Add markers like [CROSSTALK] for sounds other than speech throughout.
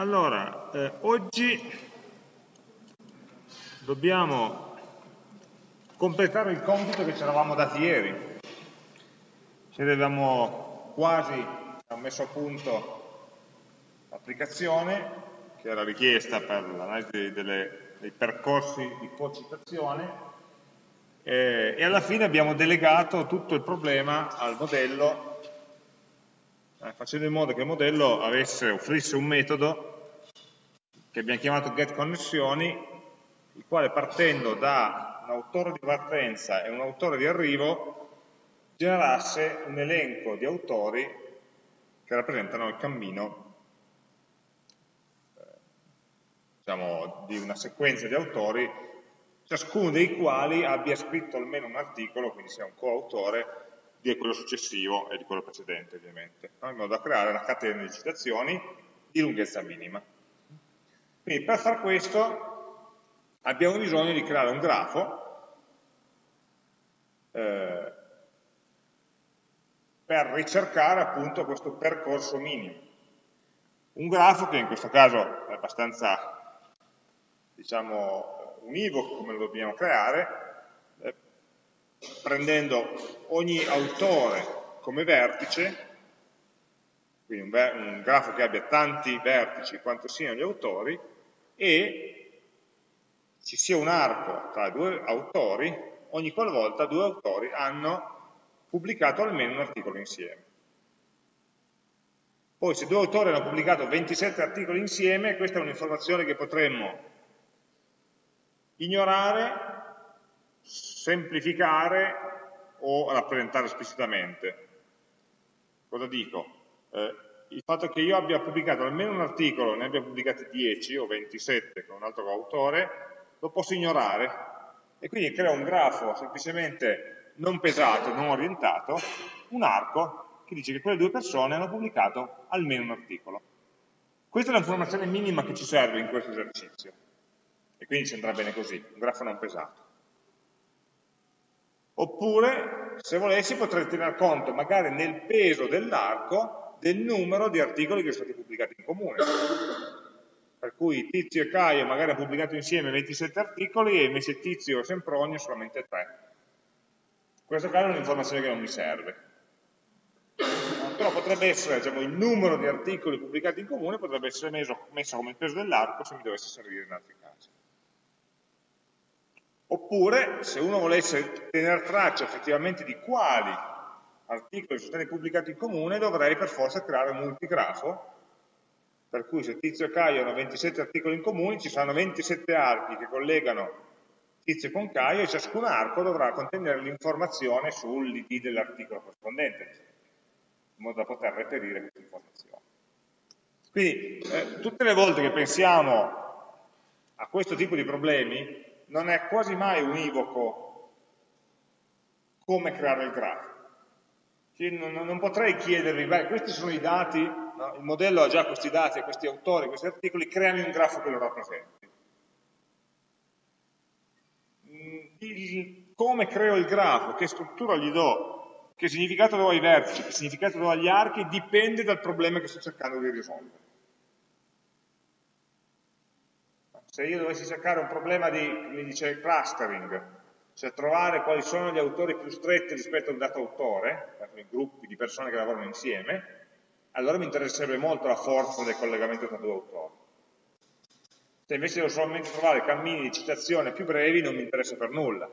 Allora, eh, oggi dobbiamo completare il compito che ci eravamo dati ieri. Ci avevamo quasi messo a punto l'applicazione che era richiesta per l'analisi dei percorsi di co-citazione eh, e alla fine abbiamo delegato tutto il problema al modello eh, facendo in modo che il modello avesse, offrisse un metodo che abbiamo chiamato getConnessioni, il quale partendo da un autore di partenza e un autore di arrivo generasse un elenco di autori che rappresentano il cammino eh, diciamo, di una sequenza di autori, ciascuno dei quali abbia scritto almeno un articolo, quindi sia un coautore, di quello successivo e di quello precedente ovviamente, no? in modo da creare una catena di citazioni di lunghezza minima. Quindi per far questo abbiamo bisogno di creare un grafo eh, per ricercare appunto questo percorso minimo. Un grafo che in questo caso è abbastanza diciamo univoco come lo dobbiamo creare, prendendo ogni autore come vertice, quindi un, un grafo che abbia tanti vertici quanto siano gli autori, e ci sia un arco tra due autori ogni qualvolta due autori hanno pubblicato almeno un articolo insieme. Poi se due autori hanno pubblicato 27 articoli insieme, questa è un'informazione che potremmo ignorare semplificare o rappresentare esplicitamente. Cosa dico? Eh, il fatto che io abbia pubblicato almeno un articolo, ne abbia pubblicati 10 o 27 con un altro autore, lo posso ignorare e quindi creo un grafo semplicemente non pesato, non orientato, un arco che dice che quelle due persone hanno pubblicato almeno un articolo. Questa è l'informazione minima che ci serve in questo esercizio e quindi ci andrà bene così, un grafo non pesato. Oppure, se volessi, potrei tener conto, magari nel peso dell'arco, del numero di articoli che sono stati pubblicati in comune. Per cui Tizio e Caio magari hanno pubblicato insieme 27 articoli e invece Tizio e Sempronio solamente 3. In questo caso è un'informazione che non mi serve. Però potrebbe essere, diciamo, il numero di articoli pubblicati in comune potrebbe essere messo, messo come il peso dell'arco se mi dovesse servire in altri casi. Oppure, se uno volesse tenere traccia effettivamente di quali articoli sono stati pubblicati in comune, dovrei per forza creare un multigrafo, per cui se Tizio e Caio hanno 27 articoli in comune, ci saranno 27 archi che collegano Tizio con Caio e ciascun arco dovrà contenere l'informazione sull'id dell'articolo corrispondente, in modo da poter reperire questa informazione. Quindi, eh, tutte le volte che pensiamo a questo tipo di problemi, non è quasi mai univoco come creare il grafo. Non, non, potrei chiedervi, beh, questi sono i dati, no? il modello ha già questi dati, questi autori, questi articoli, creami un grafo che lo rappresenti. Il, come creo il grafo, che struttura gli do, che significato do ai vertici, che significato do agli archi, dipende dal problema che sto cercando di risolvere. se io dovessi cercare un problema di, come dice, clustering, cioè trovare quali sono gli autori più stretti rispetto a un dato autore, i gruppi di persone che lavorano insieme, allora mi interesserebbe molto la forza del collegamento tra due autori. Se invece devo solamente trovare cammini di citazione più brevi, non mi interessa per nulla.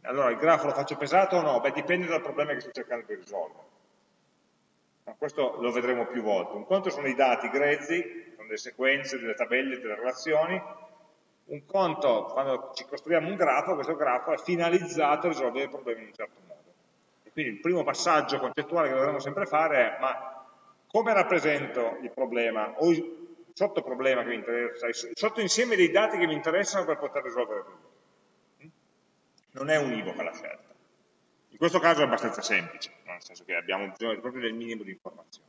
Allora, il grafo lo faccio pesato o no? Beh, dipende dal problema che sto cercando di risolvere. Ma questo lo vedremo più volte. Un conto sono i dati grezzi, con delle sequenze, delle tabelle, delle relazioni. Un conto, quando ci costruiamo un grafo, questo grafo è finalizzato a risolvere i problemi in un certo modo. E quindi il primo passaggio concettuale che dovremmo sempre fare è ma come rappresento il problema o il sottoproblema che mi interessa, il sottoinsieme dei dati che mi interessano per poter risolvere il problema. Non è univoca la scelta. In questo caso è abbastanza semplice, nel senso che abbiamo bisogno proprio del minimo di informazioni.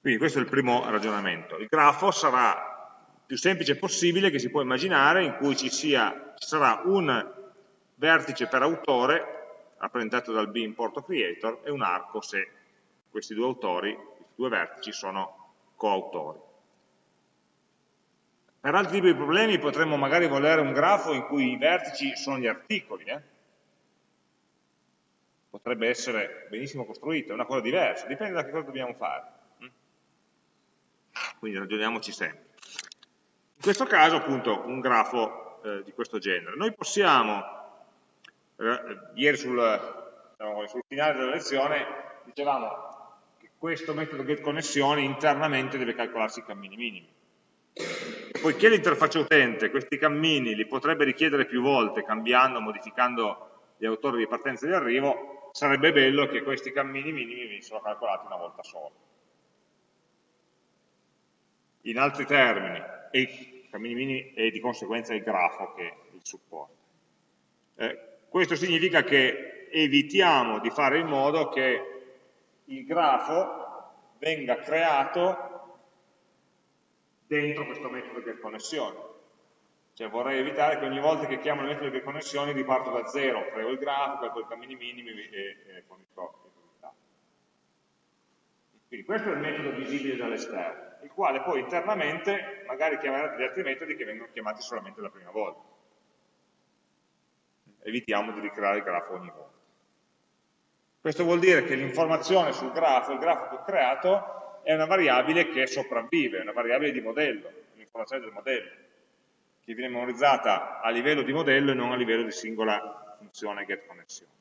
Quindi questo è il primo ragionamento. Il grafo sarà più semplice possibile che si può immaginare, in cui ci, sia, ci sarà un vertice per autore, rappresentato dal B importo creator, e un arco se questi due autori, questi due vertici, sono coautori. Per altri tipi di problemi potremmo magari volere un grafo in cui i vertici sono gli articoli, eh? potrebbe essere benissimo costruito, è una cosa diversa, dipende da che cosa dobbiamo fare. Mm? Quindi ragioniamoci sempre. In questo caso appunto un grafo eh, di questo genere. Noi possiamo, eh, ieri sul, diciamo, sul finale della lezione dicevamo che questo metodo getConnessioni internamente deve calcolarsi i cammini minimi. Poiché l'interfaccia utente questi cammini li potrebbe richiedere più volte cambiando, modificando gli autori di partenza e di arrivo, sarebbe bello che questi cammini minimi venissero calcolati una volta sola. In altri termini, e cammini minimi e di conseguenza il grafo che il supporta. Eh, questo significa che evitiamo di fare in modo che il grafo venga creato dentro questo metodo è connessione. Cioè vorrei evitare che ogni volta che chiamo il metodo di connessioni riparto da zero, creo il grafo, calcolo i cammini minimi e, e fornisco i risultati. Quindi questo è il metodo visibile dall'esterno, il quale poi internamente magari chiamerà degli altri metodi che vengono chiamati solamente la prima volta. Evitiamo di ricreare il grafo ogni volta. Questo vuol dire che l'informazione sul grafo, il grafo che ho creato, è una variabile che sopravvive, è una variabile di modello, l'informazione del modello che viene memorizzata a livello di modello e non a livello di singola funzione getConnessione.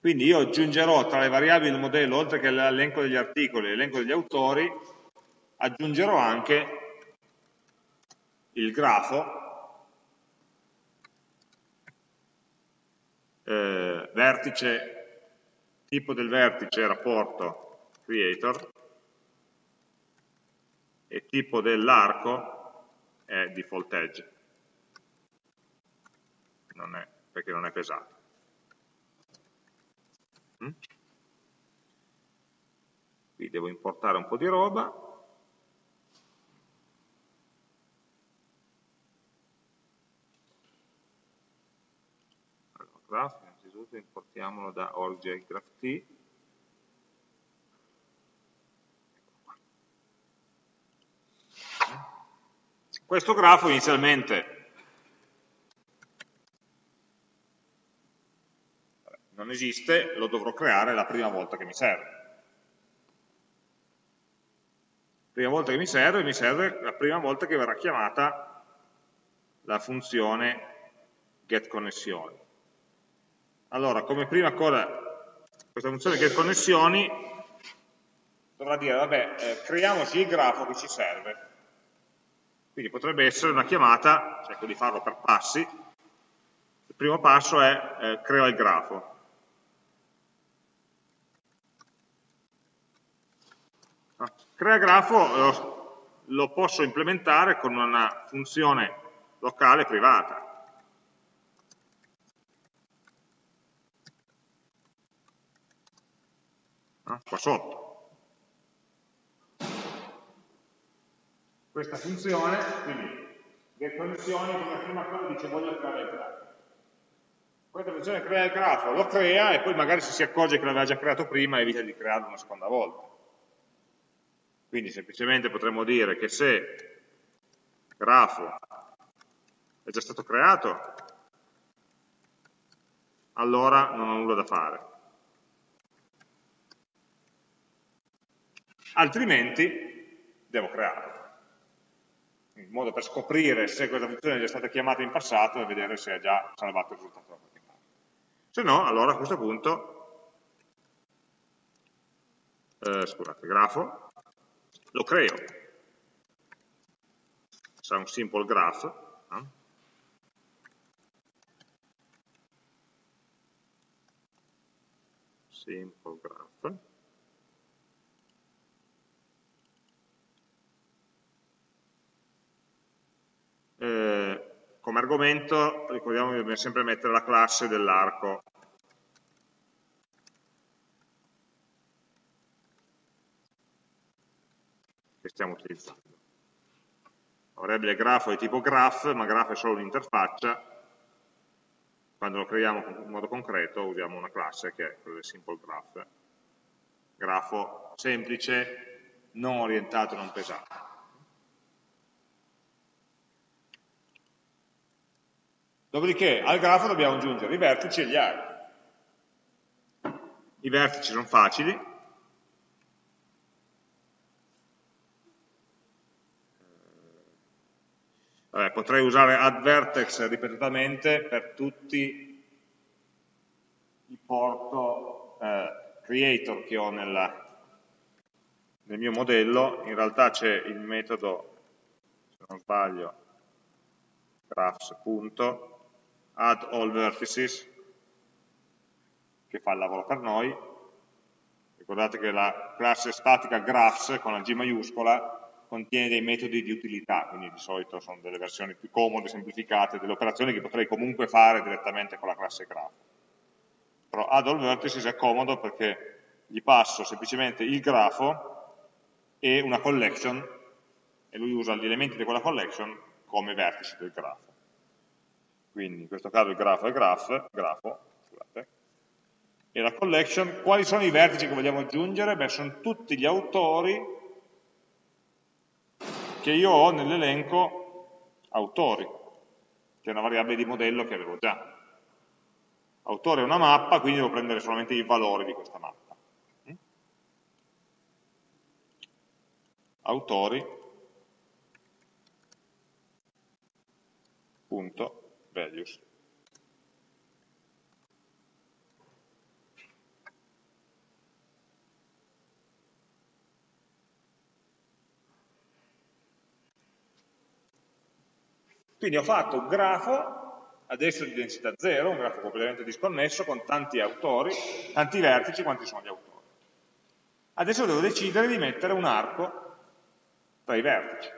Quindi io aggiungerò tra le variabili del modello, oltre che l'elenco degli articoli e l'elenco degli autori, aggiungerò anche il grafo, eh, vertice, tipo del vertice rapporto creator, e tipo dell'arco è default edge, non è, perché non è pesato. Mm? Qui devo importare un po' di roba. Allora, graph, innanzitutto importiamolo da org.graph.t Questo grafo inizialmente non esiste, lo dovrò creare la prima volta che mi serve. Prima volta che mi serve, mi serve la prima volta che verrà chiamata la funzione getConnessioni. Allora, come prima cosa, questa funzione getConnessioni dovrà dire, vabbè, eh, creiamoci il grafo che ci serve quindi potrebbe essere una chiamata, cerco di farlo per passi, il primo passo è eh, crea il grafo. Crea grafo lo, lo posso implementare con una funzione locale privata. Qua sotto. questa funzione, quindi get connessioni come prima cosa dice voglio creare il grafo. Questa funzione crea il grafo, lo crea e poi magari se si accorge che l'aveva già creato prima evita di crearlo una seconda volta. Quindi semplicemente potremmo dire che se grafo è già stato creato, allora non ho nulla da fare. Altrimenti devo crearlo in modo per scoprire se questa funzione è già stata chiamata in passato e vedere se ha già salvato il risultato da qualche parte. Se no, allora a questo punto, eh, scusate, grafo, lo creo. Sarà un simple graph, eh? simple graph, eh, come argomento ricordiamo dobbiamo sempre mettere la classe dell'arco stiamo utilizzando. La variabile grafo è tipo graph, ma graph è solo un'interfaccia, quando lo creiamo in modo concreto usiamo una classe che è quella del simple graph. grafo semplice, non orientato, non pesato. Dopodiché al grafo dobbiamo aggiungere i vertici e gli archi. I vertici sono facili, Vabbè, potrei usare add vertex ripetutamente per tutti i porto eh, creator che ho nella, nel mio modello, in realtà c'è il metodo, se non sbaglio, graphs.add all vertices che fa il lavoro per noi. Ricordate che la classe statica graphs con la G maiuscola contiene dei metodi di utilità, quindi di solito sono delle versioni più comode, semplificate, delle operazioni che potrei comunque fare direttamente con la classe graph. Però add all vertices è comodo perché gli passo semplicemente il grafo e una collection e lui usa gli elementi di quella collection come vertici del grafo. Quindi in questo caso il grafo è graph, grafo, scusate, e la collection, quali sono i vertici che vogliamo aggiungere? Beh, sono tutti gli autori che io ho nell'elenco autori, che è una variabile di modello che avevo già. Autore è una mappa, quindi devo prendere solamente i valori di questa mappa. Mm? Autori, punto, values. Quindi ho fatto un grafo, adesso di densità 0, un grafo completamente disconnesso, con tanti autori, tanti vertici, quanti sono gli autori. Adesso devo decidere di mettere un arco tra i vertici.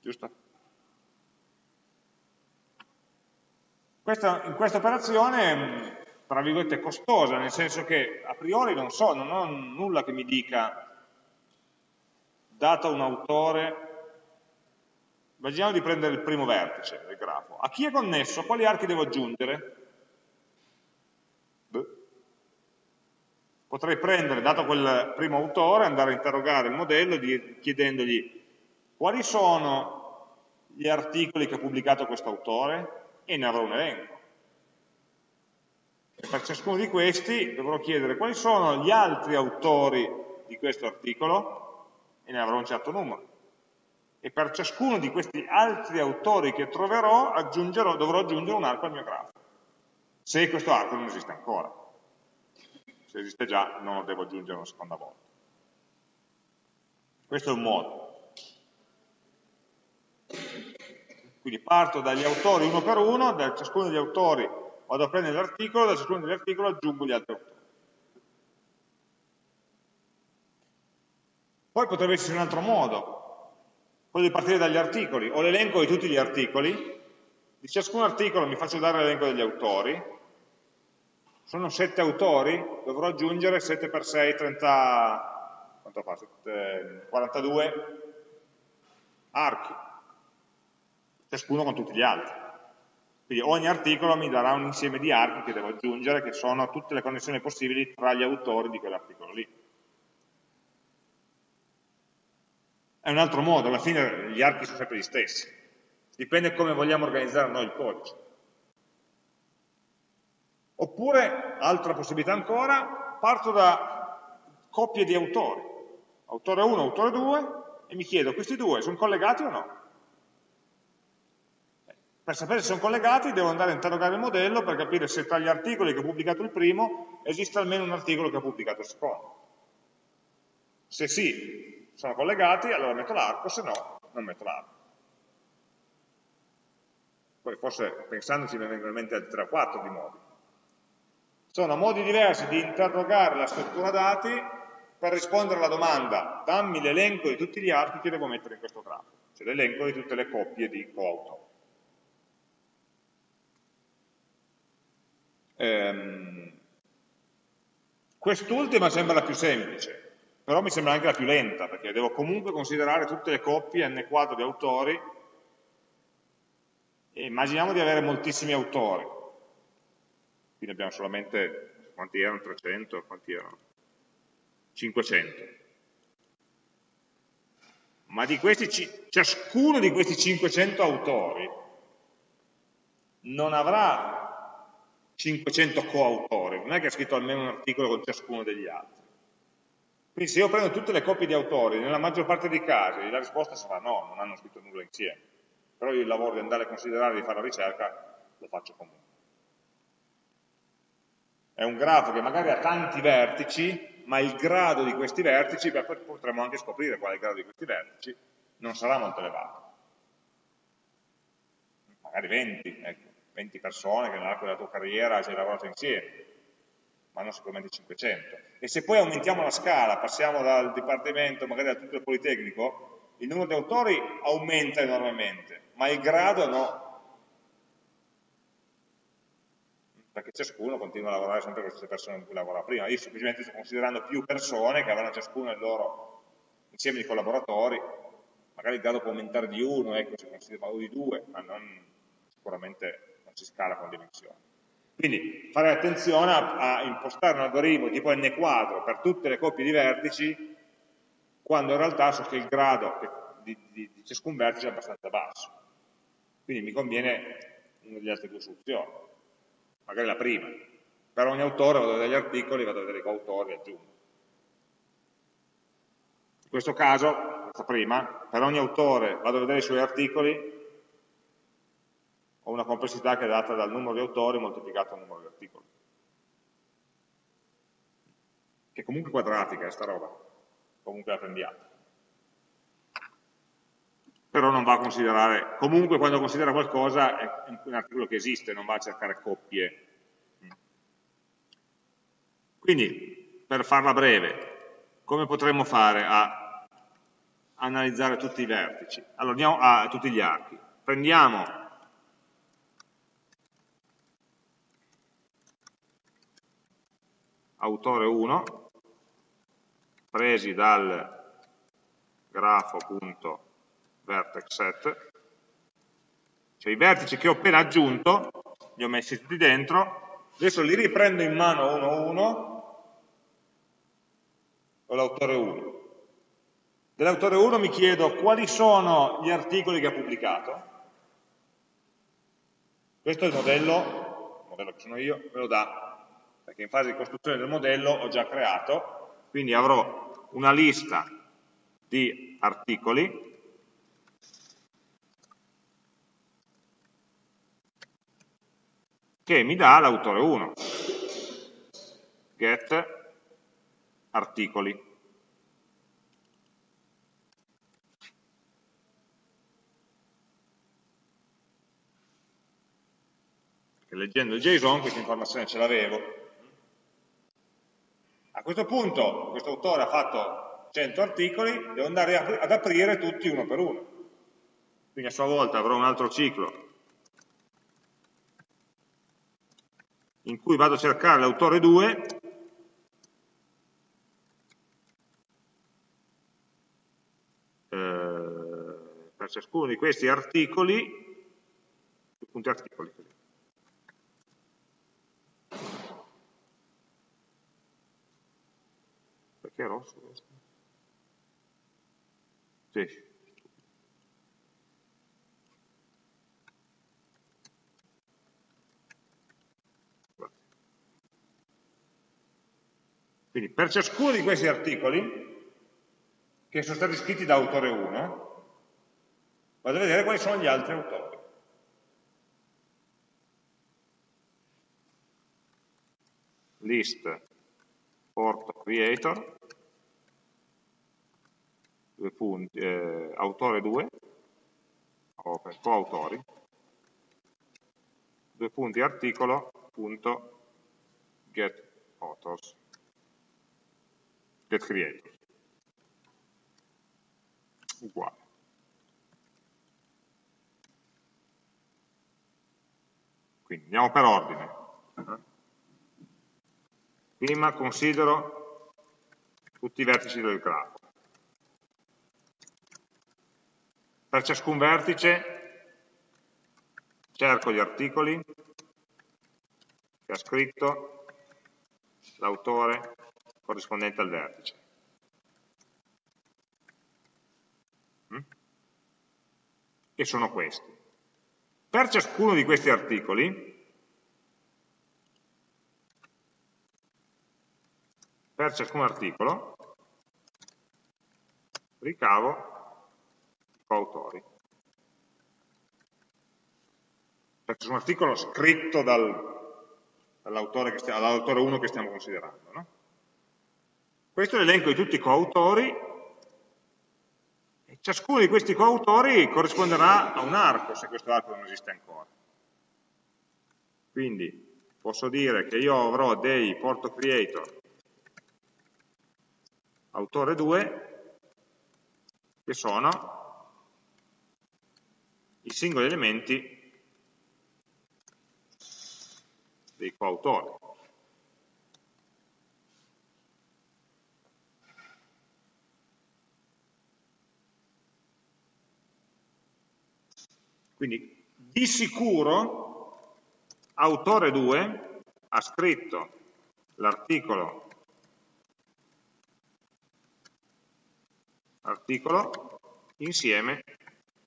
Giusto? Questa, in questa operazione, tra virgolette, costosa, nel senso che a priori non so, non ho nulla che mi dica, dato un autore, Immaginiamo di prendere il primo vertice del grafo. A chi è connesso? Quali archi devo aggiungere? Beh. Potrei prendere, dato quel primo autore, andare a interrogare il modello chiedendogli quali sono gli articoli che ha pubblicato questo autore e ne avrò un elenco. E per ciascuno di questi dovrò chiedere quali sono gli altri autori di questo articolo e ne avrò un certo numero e per ciascuno di questi altri autori che troverò dovrò aggiungere un arco al mio grafo, se questo arco non esiste ancora. Se esiste già non lo devo aggiungere una seconda volta. Questo è un modo. Quindi parto dagli autori uno per uno, da ciascuno degli autori vado a prendere l'articolo, da ciascuno degli articoli aggiungo gli altri autori. Poi potrebbe essere un altro modo, di partire dagli articoli, ho l'elenco di tutti gli articoli, di ciascun articolo mi faccio dare l'elenco degli autori, sono 7 autori, dovrò aggiungere 7 per 6, 30, quanto fa? 7, 42 archi, ciascuno con tutti gli altri. Quindi ogni articolo mi darà un insieme di archi che devo aggiungere, che sono tutte le connessioni possibili tra gli autori di quell'articolo lì. È un altro modo, alla fine gli archi sono sempre gli stessi, dipende come vogliamo organizzare noi il codice. Oppure, altra possibilità ancora, parto da coppie di autori, autore 1, autore 2, e mi chiedo, questi due sono collegati o no? Per sapere se sono collegati devo andare a interrogare il modello per capire se tra gli articoli che ho pubblicato il primo esiste almeno un articolo che ha pubblicato il secondo. Se sì, sono collegati, allora metto l'arco, se no non metto l'arco. Poi forse pensandoci mi vengono in mente altri 3 o 4 di modi. Sono modi diversi di interrogare la struttura dati per rispondere alla domanda dammi l'elenco di tutti gli archi che devo mettere in questo grafo, cioè l'elenco di tutte le coppie di coautori. Ehm, Quest'ultima sembra la più semplice, però mi sembra anche la più lenta, perché devo comunque considerare tutte le coppie n quadro di autori, e immaginiamo di avere moltissimi autori, quindi abbiamo solamente quanti erano? 300? Quanti erano? 500. Ma di questi, ciascuno di questi 500 autori non avrà 500 coautori, non è che ha scritto almeno un articolo con ciascuno degli altri. Quindi se io prendo tutte le coppie di autori, nella maggior parte dei casi la risposta sarà no, non hanno scritto nulla insieme. Però io il lavoro di andare a considerare, di fare la ricerca, lo faccio comunque. È un grafo che magari ha tanti vertici, ma il grado di questi vertici, beh, potremmo anche scoprire qual è il grado di questi vertici, non sarà molto elevato. Magari 20, ecco, 20 persone che nell'arco della tua carriera ci hai lavorato insieme ma non sicuramente 500. E se poi aumentiamo la scala, passiamo dal dipartimento, magari al tutto il Politecnico, il numero di autori aumenta enormemente, ma il grado no. Perché ciascuno continua a lavorare sempre con le stesse persone con cui lavorava prima. Io semplicemente sto considerando più persone che avranno ciascuno il loro insieme di collaboratori, magari il grado può aumentare di uno, ecco, se considero o di due, ma non, sicuramente non si scala con dimensioni. Quindi fare attenzione a, a impostare un algoritmo tipo n quadro per tutte le coppie di vertici, quando in realtà so che il grado di, di, di ciascun vertice è abbastanza basso. Quindi mi conviene una delle altre due soluzioni, magari la prima. Per ogni autore vado a vedere gli articoli, vado a vedere i coautori e aggiungo. In questo caso, questa prima, per ogni autore vado a vedere i suoi articoli, ho una complessità che è data dal numero di autori moltiplicato dal numero di articoli. Che è comunque quadratica è sta roba, comunque la prendiamo. Però non va a considerare, comunque quando considera qualcosa è un articolo che esiste, non va a cercare coppie. Quindi, per farla breve, come potremmo fare a analizzare tutti i vertici? Allora andiamo a tutti gli archi. Prendiamo autore 1 presi dal grafo.vertexset cioè i vertici che ho appena aggiunto li ho messi tutti dentro. Adesso li riprendo in mano uno a uno ho l'autore 1 dell'autore 1 mi chiedo quali sono gli articoli che ha pubblicato. Questo è il modello il modello che sono io, me lo dà perché in fase di costruzione del modello ho già creato, quindi avrò una lista di articoli. Che mi dà l'autore 1, get articoli. leggendo il JSON questa informazione ce l'avevo, a questo punto questo autore ha fatto 100 articoli, devo andare ad aprire tutti uno per uno. Quindi a sua volta avrò un altro ciclo in cui vado a cercare l'autore 2 eh, per ciascuno di questi articoli, punti articoli, Che è rosso questo? Sì. Quindi per ciascuno di questi articoli, che sono stati scritti da autore 1, vado a vedere quali sono gli altri autori. List port creator due punti, eh, autore 2, o per coautori, due punti articolo, punto get authors, get creators, uguale. Quindi andiamo per ordine. Prima considero tutti i vertici del grafo. Per ciascun vertice cerco gli articoli che ha scritto l'autore corrispondente al vertice. Mm? E sono questi. Per ciascuno di questi articoli, per ciascun articolo, ricavo coautori. Per ciascun articolo scritto dal, dall'autore 1 che stiamo considerando. No? Questo è l'elenco di tutti i coautori Ciascuno di questi coautori corrisponderà a un arco, se questo arco non esiste ancora. Quindi posso dire che io avrò dei porto creator autore 2 che sono i singoli elementi dei coautori. Quindi di sicuro autore 2 ha scritto l'articolo articolo insieme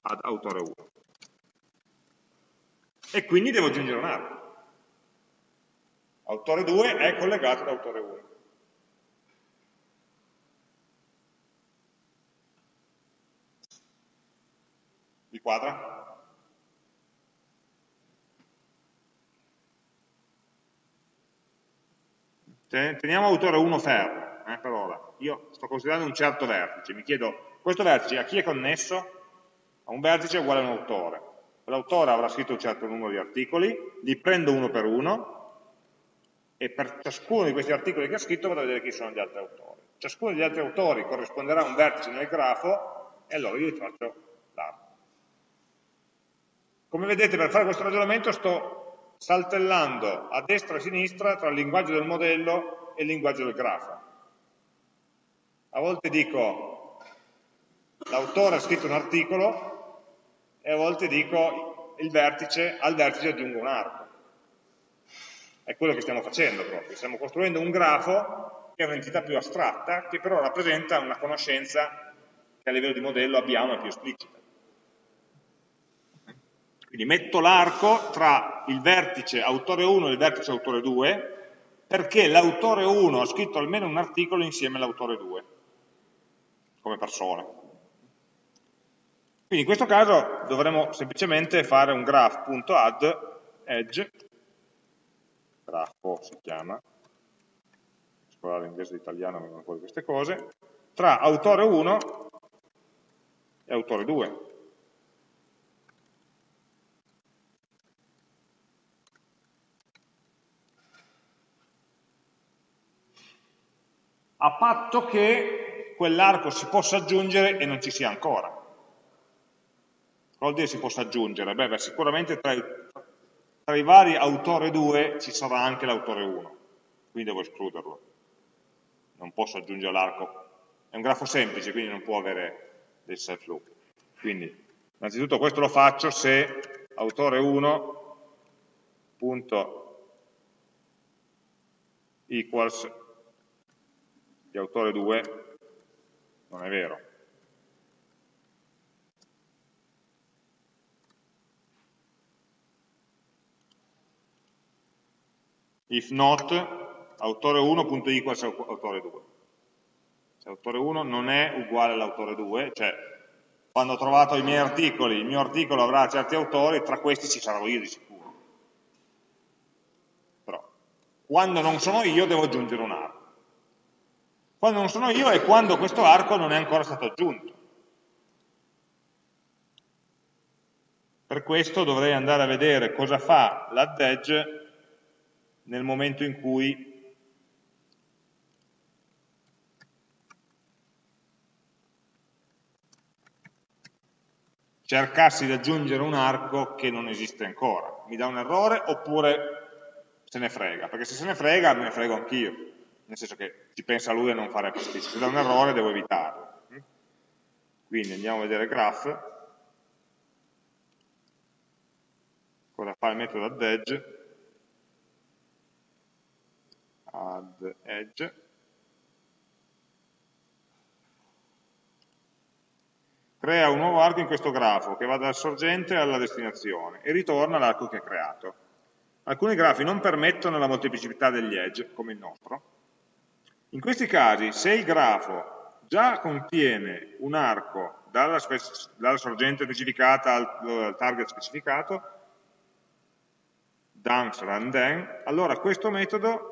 ad autore 1 e quindi devo aggiungere un arco autore 2 è collegato ad autore 1 vi quadra? Teniamo autore 1 fermo, eh, per ora. Io sto considerando un certo vertice, mi chiedo, questo vertice a chi è connesso? A un vertice uguale a un autore. L'autore avrà scritto un certo numero di articoli, li prendo uno per uno, e per ciascuno di questi articoli che ha scritto vado a vedere chi sono gli altri autori. Ciascuno degli altri autori corrisponderà a un vertice nel grafo, e allora io gli faccio l'arco. Come vedete per fare questo ragionamento sto saltellando a destra e a sinistra tra il linguaggio del modello e il linguaggio del grafo. A volte dico l'autore ha scritto un articolo e a volte dico vertice, al vertice aggiungo un arco. È quello che stiamo facendo proprio, stiamo costruendo un grafo che è un'entità più astratta, che però rappresenta una conoscenza che a livello di modello abbiamo e più esplicita. Quindi metto l'arco tra il vertice autore 1 e il vertice autore 2 perché l'autore 1 ha scritto almeno un articolo insieme all'autore 2 come persona. Quindi in questo caso dovremo semplicemente fare un graph.add edge, grafo si chiama, scusate l'inglese e l'italiano vengono fuori queste cose, tra autore 1 e autore 2. a patto che quell'arco si possa aggiungere e non ci sia ancora. Vuol dire si possa aggiungere? Beh, beh sicuramente tra i, tra i vari autore 2 ci sarà anche l'autore 1, quindi devo escluderlo. Non posso aggiungere l'arco. È un grafo semplice, quindi non può avere del self loop. Quindi, innanzitutto questo lo faccio se autore 1 punto equals di autore 2 non è vero. If not, autore 1.equals autore 2. Se autore 1 non è uguale all'autore 2, cioè quando ho trovato i miei articoli, il mio articolo avrà certi autori, tra questi ci sarò io di sicuro. Però, quando non sono io devo aggiungere un arco. Quando non sono io è quando questo arco non è ancora stato aggiunto. Per questo dovrei andare a vedere cosa fa l'add edge nel momento in cui cercassi di aggiungere un arco che non esiste ancora. Mi dà un errore oppure se ne frega? Perché se se ne frega, me ne frego anch'io nel senso che ci pensa lui a non fare pasticcio, se da un errore devo evitarlo. Quindi andiamo a vedere graph, cosa fa il metodo add edge, add edge, crea un nuovo arco in questo grafo che va dal sorgente alla destinazione e ritorna l'arco che ha creato. Alcuni grafi non permettono la molteplicità degli edge, come il nostro. In questi casi, se il grafo già contiene un arco dalla, dalla sorgente specificata al, al target specificato, dunks run then, allora questo metodo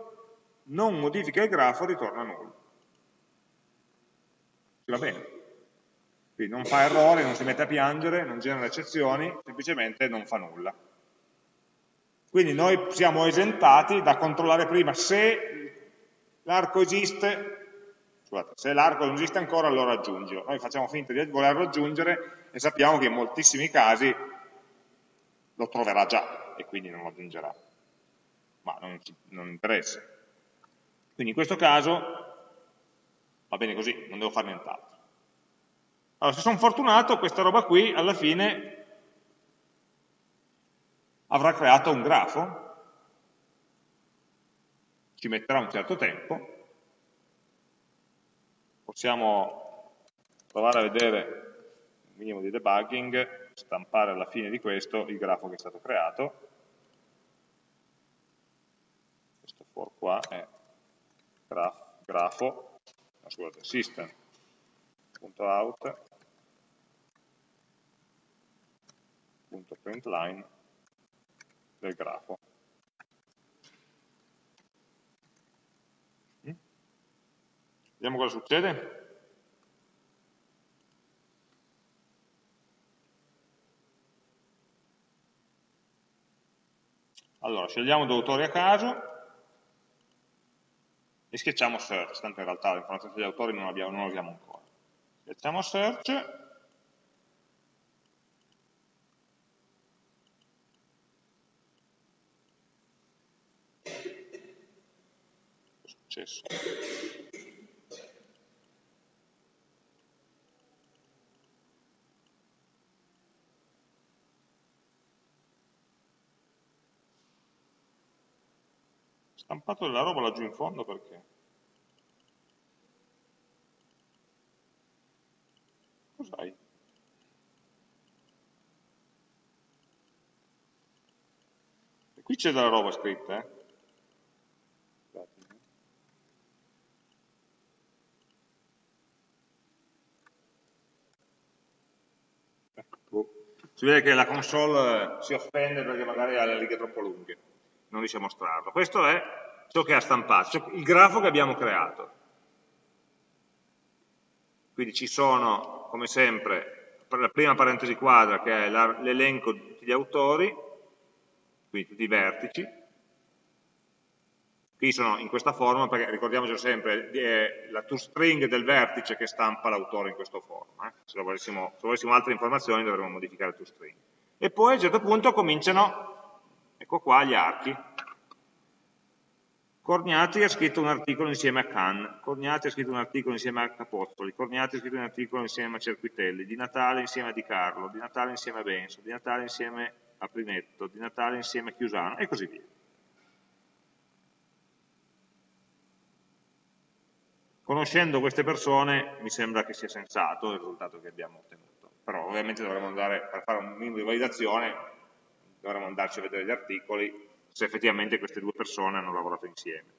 non modifica il grafo, ritorna null. Va bene. Quindi non fa errori, non si mette a piangere, non genera eccezioni, semplicemente non fa nulla. Quindi noi siamo esentati da controllare prima se l'arco esiste, scusate, se l'arco non esiste ancora allora aggiungilo. Noi facciamo finta di volerlo aggiungere e sappiamo che in moltissimi casi lo troverà già e quindi non lo aggiungerà. Ma non, non interessa. Quindi in questo caso va bene così, non devo fare nient'altro. Allora, se sono fortunato, questa roba qui alla fine avrà creato un grafo, ci metterà un certo tempo, possiamo provare a vedere un minimo di debugging, stampare alla fine di questo il grafo che è stato creato, questo for qua è grafo, grafo scusate, system.out.println del grafo. Mm? Vediamo cosa succede. Allora, scegliamo due autori a caso e schiacciamo search, tanto in realtà l'informazione degli autori non, abbiamo, non l'abbiamo ancora. Schiacciamo search successo. Stampato della roba laggiù in fondo perché? Cos'hai? qui c'è della roba scritta, eh? si vede che la console eh, si offende perché magari ha le righe troppo lunghe, non riesce a mostrarlo. Questo è ciò che ha stampato, cioè il grafo che abbiamo creato. Quindi ci sono, come sempre, la prima parentesi quadra che è l'elenco di tutti gli autori, quindi tutti i vertici, Qui sono in questa forma perché ricordiamoci sempre, è la toString del vertice che stampa l'autore in questa forma. Eh? Se, volessimo, se, volessimo, altre informazioni dovremmo modificare toString. E poi a un certo punto cominciano, ecco qua, gli archi. Corniati ha scritto un articolo insieme a Can, Corniati ha scritto un articolo insieme a Capozzoli, Corniati ha scritto un articolo insieme a Cerquitelli, Di Natale insieme a Di Carlo, Di Natale insieme a Benso, Di Natale insieme a Primetto, Di Natale insieme a Chiusano. E così via. Conoscendo queste persone mi sembra che sia sensato il risultato che abbiamo ottenuto, però ovviamente dovremmo andare, per fare un minimo di validazione, dovremmo andarci a vedere gli articoli se effettivamente queste due persone hanno lavorato insieme.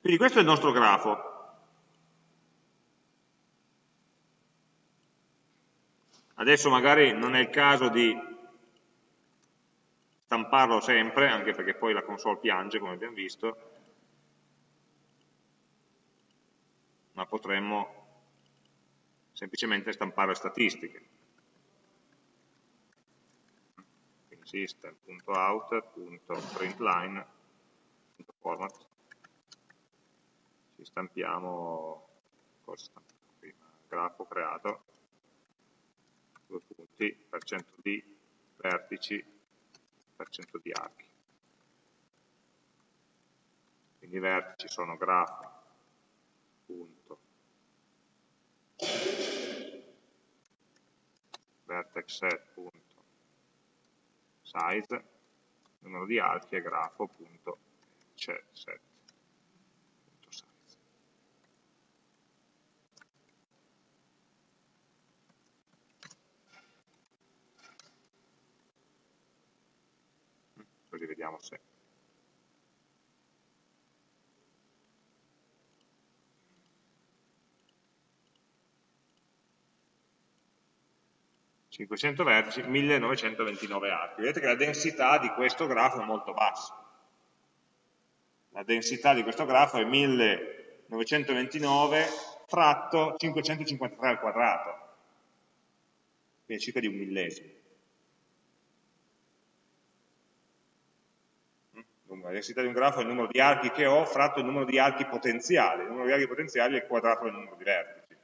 Quindi questo è il nostro grafo. Adesso magari non è il caso di stamparlo sempre, anche perché poi la console piange, come abbiamo visto, ma potremmo semplicemente stampare statistiche. System.out.println.format ci stampiamo cosa stampiamo prima? grafo creato. Due punti, percento di vertici, percento di archi. Quindi i vertici sono grafo punto. Vertex set punto size numero di archi e grafo punto set, set. così vediamo se 500 vertici, 1929 archi. Vedete che la densità di questo grafo è molto bassa. La densità di questo grafo è 1929 fratto 553 al quadrato, quindi circa di un millesimo. La densità di un grafo è il numero di archi che ho fratto il numero di archi potenziali. Il numero di archi potenziali è il quadrato del numero di vertici.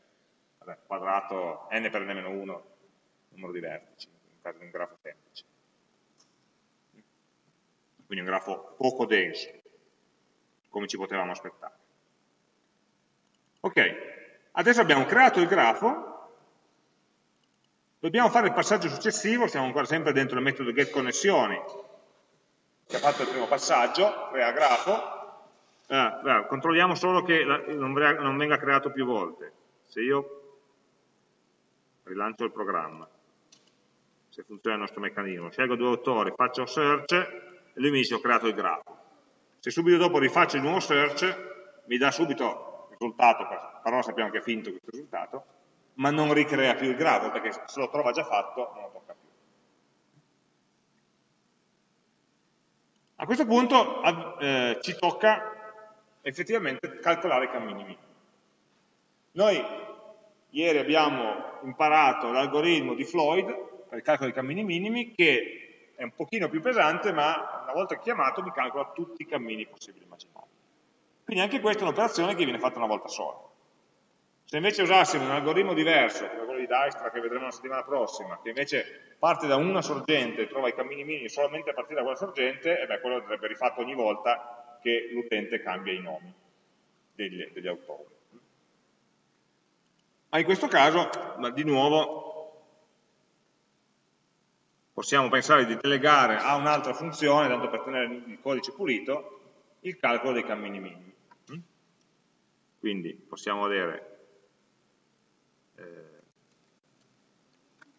Vabbè, quadrato n per n-1 numero di vertici, nel caso di un grafo semplice. Quindi un grafo poco denso, come ci potevamo aspettare. Ok, adesso abbiamo creato il grafo, dobbiamo fare il passaggio successivo, siamo ancora sempre dentro il metodo getConnessioni, che ha fatto il primo passaggio, crea grafo, eh, controlliamo solo che non venga creato più volte. Se io rilancio il programma, se funziona il nostro meccanismo. Scelgo due autori, faccio search e lui mi dice ho creato il grafo. Se subito dopo rifaccio il nuovo search, mi dà subito il risultato, però sappiamo che è finto questo risultato, ma non ricrea più il grafo, perché se lo trova già fatto non lo tocca più. A questo punto eh, ci tocca effettivamente calcolare i cammini minimi. Noi ieri abbiamo imparato l'algoritmo di Floyd, per il calcolo dei cammini minimi, che è un pochino più pesante, ma una volta chiamato mi calcola tutti i cammini possibili e immaginabili. Quindi anche questa è un'operazione che viene fatta una volta sola. Se invece usassimo un algoritmo diverso, come quello di Dijkstra che vedremo la settimana prossima, che invece parte da una sorgente e trova i cammini minimi solamente a partire da quella sorgente, e beh, quello andrebbe rifatto ogni volta che l'utente cambia i nomi degli, degli autori. Ma in questo caso, di nuovo, possiamo pensare di delegare a un'altra funzione, tanto per tenere il codice pulito, il calcolo dei cammini minimi. Mm? Quindi possiamo avere eh,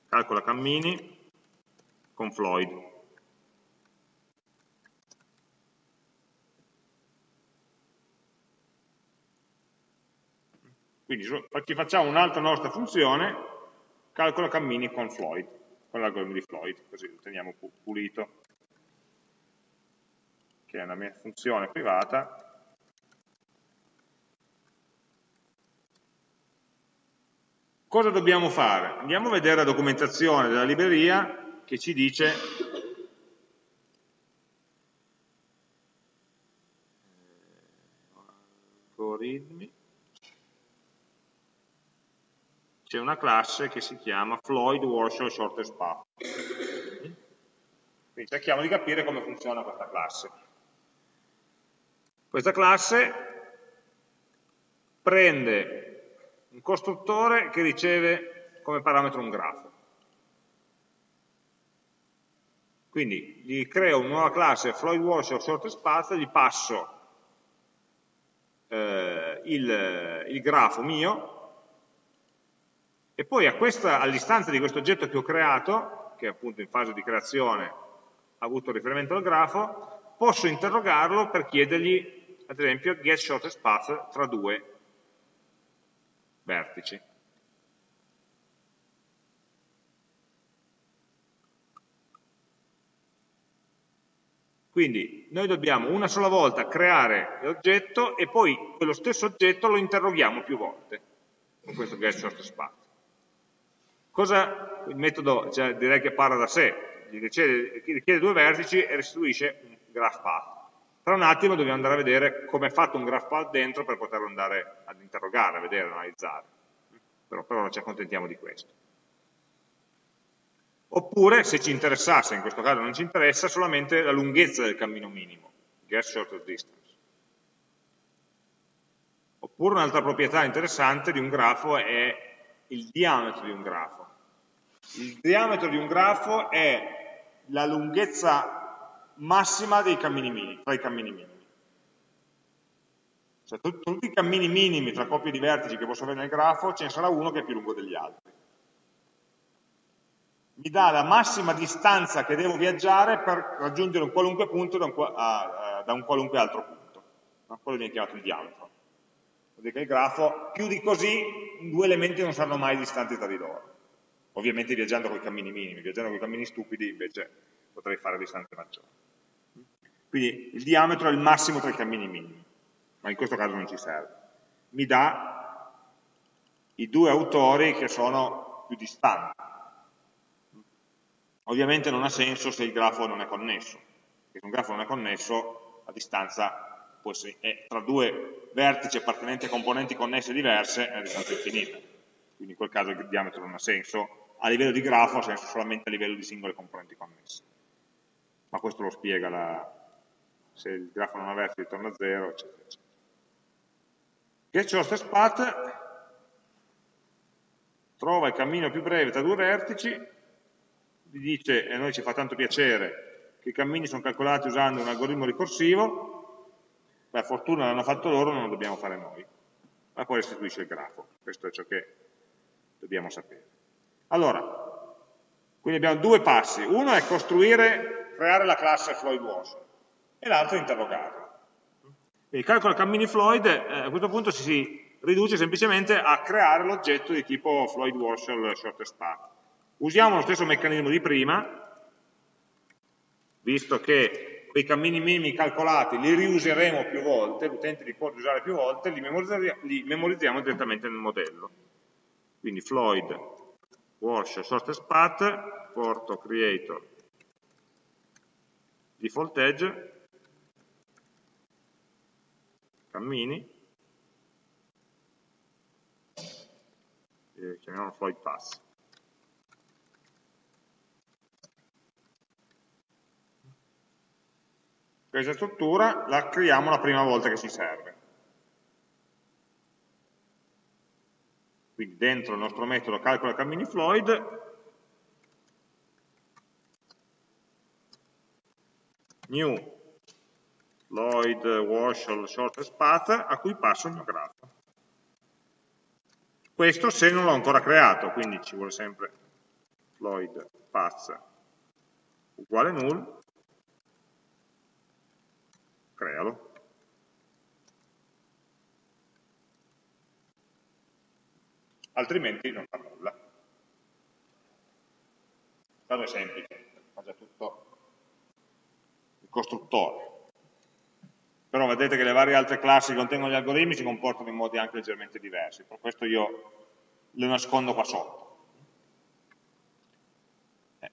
calcola cammini con Floyd. Quindi ci facciamo un'altra nostra funzione, calcola cammini con Floyd con l'algoritmo di Floyd, così lo teniamo pulito, che è una mia funzione privata. Cosa dobbiamo fare? Andiamo a vedere la documentazione della libreria che ci dice algoritmi c'è una classe che si chiama Floyd Warshall Shortest Path. Quindi cerchiamo di capire come funziona questa classe. Questa classe prende un costruttore che riceve come parametro un grafo. Quindi gli creo una nuova classe Floyd Warshall Shortest Path, gli passo eh, il, il grafo mio, e poi all'istanza di questo oggetto che ho creato, che appunto in fase di creazione ha avuto riferimento al grafo, posso interrogarlo per chiedergli, ad esempio, get shortest path tra due vertici. Quindi noi dobbiamo una sola volta creare l'oggetto e poi quello stesso oggetto lo interroghiamo più volte con questo get shortest path. Cosa, il metodo cioè, direi che parla da sé, richiede, richiede due vertici e restituisce un graph path. Tra un attimo dobbiamo andare a vedere come è fatto un graph path dentro per poterlo andare ad interrogare, a vedere, analizzare. Però, però non ci accontentiamo di questo. Oppure, se ci interessasse, in questo caso non ci interessa, solamente la lunghezza del cammino minimo, get shortest distance. Oppure un'altra proprietà interessante di un grafo è il diametro di un grafo. Il diametro di un grafo è la lunghezza massima dei cammini minimi, tra i cammini minimi. Cioè tutti i cammini minimi tra coppie di vertici che posso avere nel grafo, ce ne sarà uno che è più lungo degli altri. Mi dà la massima distanza che devo viaggiare per raggiungere un qualunque punto da un, a, a, da un qualunque altro punto. No? Quello viene chiamato il diametro. Vuol dire che il grafo, più di così, due elementi non saranno mai distanti tra di loro. Ovviamente viaggiando con i cammini minimi, viaggiando con i cammini stupidi invece potrei fare distanze maggiori. Quindi il diametro è il massimo tra i cammini minimi ma in questo caso non ci serve. Mi dà i due autori che sono più distanti. Ovviamente non ha senso se il grafo non è connesso, perché se un grafo non è connesso la distanza essere, è tra due vertici appartenenti a componenti connesse diverse è una distanza infinita, quindi in quel caso il diametro non ha senso, a livello di grafo ha senso solamente a livello di singole componenti connesse. Ma questo lo spiega la, se il grafo non ha vertici torna a zero, eccetera, eccetera. Get shortest path trova il cammino più breve tra due vertici, vi dice, e a noi ci fa tanto piacere, che i cammini sono calcolati usando un algoritmo ricorsivo, per fortuna l'hanno fatto loro, non lo dobbiamo fare noi, ma poi restituisce il grafo, questo è ciò che dobbiamo sapere. Allora, quindi abbiamo due passi, uno è costruire, creare la classe Floyd Watson, e l'altro è interrogarla. Il calcolo cammini Floyd eh, a questo punto si, riduce semplicemente a creare l'oggetto di tipo Floyd Warshall Shortest Path. Usiamo lo stesso meccanismo di prima, visto che quei cammini minimi calcolati li riuseremo più volte, l'utente li può usare più volte, li memorizziamo direttamente nel modello. Quindi Floyd Warshall Shortest Path, porto creator default edge cammini, e chiamiamolo Floyd Pass. Questa struttura la creiamo la prima volta che ci serve. Quindi dentro il nostro metodo calcola cammini Floyd, new Lloyd Warshall Shortest Path a cui passo il mio grafo. Questo se non l'ho ancora creato, quindi ci vuole sempre Lloyd Path uguale null, crealo. Altrimenti non fa nulla. Questo è semplice, fa già tutto il costruttore però vedete che le varie altre classi che contengono gli algoritmi si comportano in modi anche leggermente diversi, per questo io le nascondo qua sotto. Eh.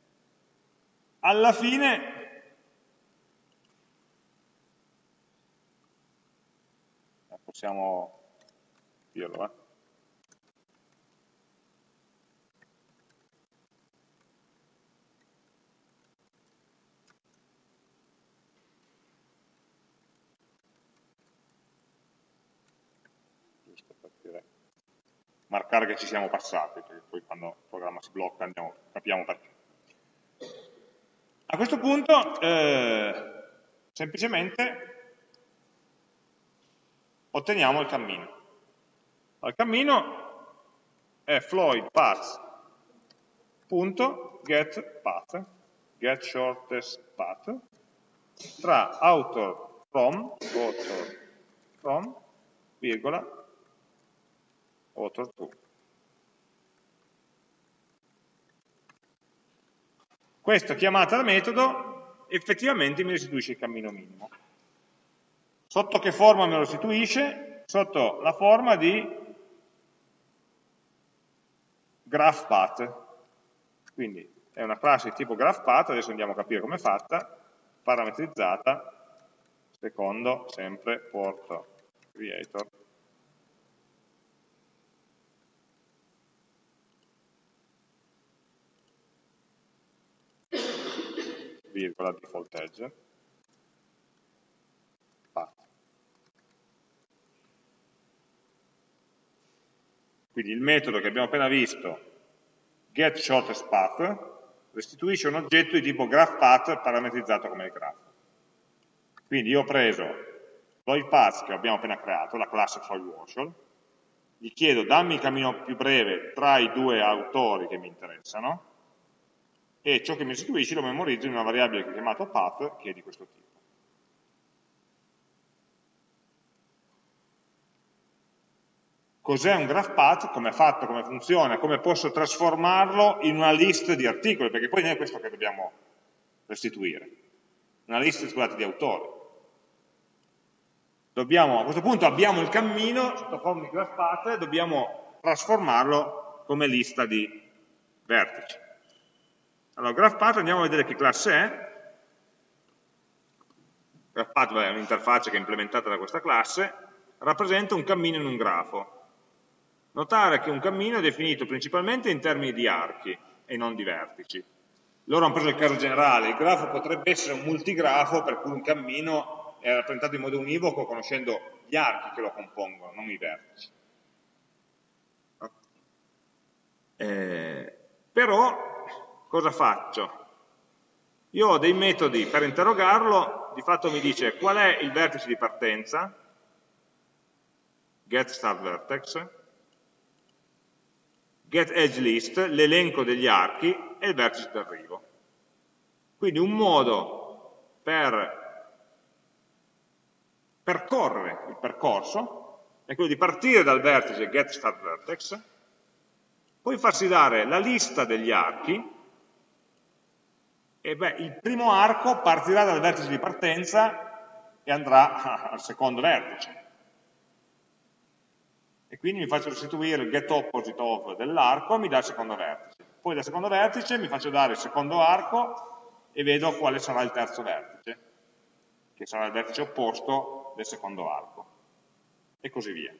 Alla fine, eh, possiamo dirlo, eh? Marcare che ci siamo passati, perché poi quando il programma si blocca andiamo, capiamo perché. A questo punto eh, semplicemente otteniamo il cammino. Il cammino è Floyd path.get path, get shortest path, tra author from, author from, virgola, author to. Questa chiamata da metodo effettivamente mi restituisce il cammino minimo. Sotto che forma me lo restituisce? Sotto la forma di graph path. Quindi è una classe di tipo graph path, adesso andiamo a capire come è fatta, parametrizzata secondo sempre porto creator virgola default edge, path. Quindi il metodo che abbiamo appena visto, getShortestPath, restituisce un oggetto di tipo graphPath parametrizzato come il grafo. Quindi io ho preso exploit path che abbiamo appena creato, la classe FileWarshall, gli chiedo dammi il cammino più breve tra i due autori che mi interessano, e ciò che mi restituisce lo memorizzo in una variabile chiamato path, che è di questo tipo. Cos'è un graph path, come è fatto, come funziona, come posso trasformarlo in una lista di articoli, perché poi non è questo che dobbiamo restituire, una lista scusate, di autori. Dobbiamo, a questo punto abbiamo il cammino sotto forma di graph path, dobbiamo trasformarlo come lista di vertici. Allora, graph path andiamo a vedere che classe è. Graph path è un'interfaccia che è implementata da questa classe, rappresenta un cammino in un grafo. Notare che un cammino è definito principalmente in termini di archi e non di vertici. Loro hanno preso il caso generale, il grafo potrebbe essere un multigrafo per cui un cammino è rappresentato in modo univoco conoscendo gli archi che lo compongono, non i vertici. Eh, però cosa faccio? Io ho dei metodi per interrogarlo, di fatto mi dice qual è il vertice di partenza, get start vertex, getEdgeList, l'elenco degli archi e il vertice d'arrivo. Quindi un modo per percorrere il percorso è quello di partire dal vertice getStartVertex, poi farsi dare la lista degli archi, e beh, il primo arco partirà dal vertice di partenza e andrà [LAUGHS] al secondo vertice e quindi mi faccio restituire il get opposite of dell'arco e mi dà il secondo vertice. Poi dal secondo vertice mi faccio dare il secondo arco e vedo quale sarà il terzo vertice, che sarà il vertice opposto del secondo arco, e così via.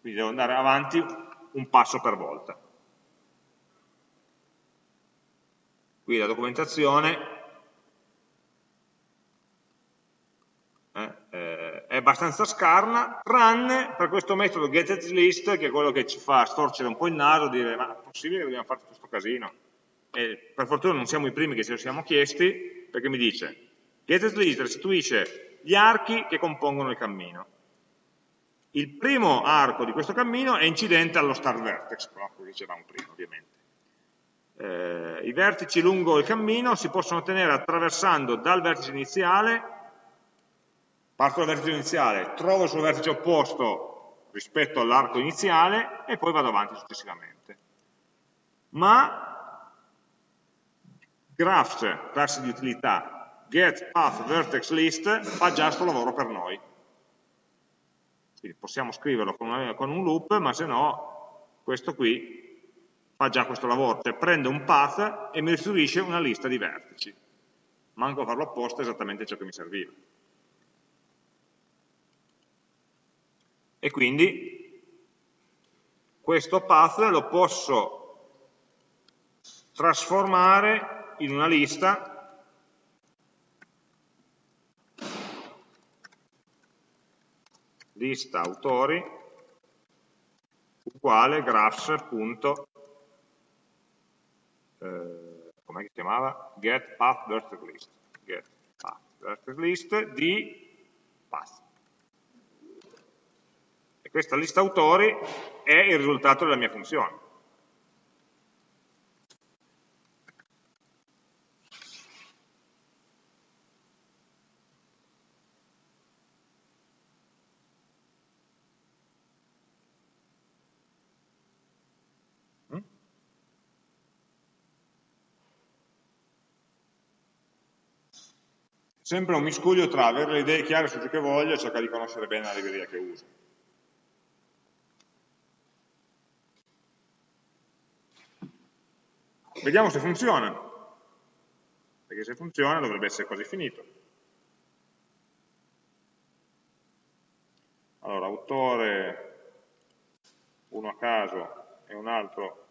Quindi devo andare avanti un passo per volta. Qui la documentazione abbastanza scarna, tranne per questo metodo getAtList, che è quello che ci fa storcere un po' il naso dire ma è possibile che dobbiamo fare tutto questo casino? E per fortuna non siamo i primi che ce lo siamo chiesti, perché mi dice getAtList restituisce gli archi che compongono il cammino. Il primo arco di questo cammino è incidente allo start vertex, come dicevamo prima ovviamente. Eh, I vertici lungo il cammino si possono ottenere attraversando dal vertice iniziale parto dal vertice iniziale, trovo il suo vertice opposto rispetto all'arco iniziale e poi vado avanti successivamente. Ma graphs, classe di utilità, get path vertex list fa già questo lavoro per noi. Quindi possiamo scriverlo con un loop, ma se no questo qui fa già questo lavoro, cioè prende un path e mi restituisce una lista di vertici. Manco a farlo apposta è esattamente ciò che mi serviva. e quindi questo path lo posso trasformare in una lista lista autori uguale graphs. Eh, come si chiamava? get path vertex list get path vertex list di path e questa lista autori è il risultato della mia funzione. Sempre un miscuglio tra avere le idee chiare su ciò che voglio e cercare di conoscere bene la libreria che uso. Vediamo se funziona, perché se funziona dovrebbe essere quasi finito. Allora, autore, uno a caso e un altro,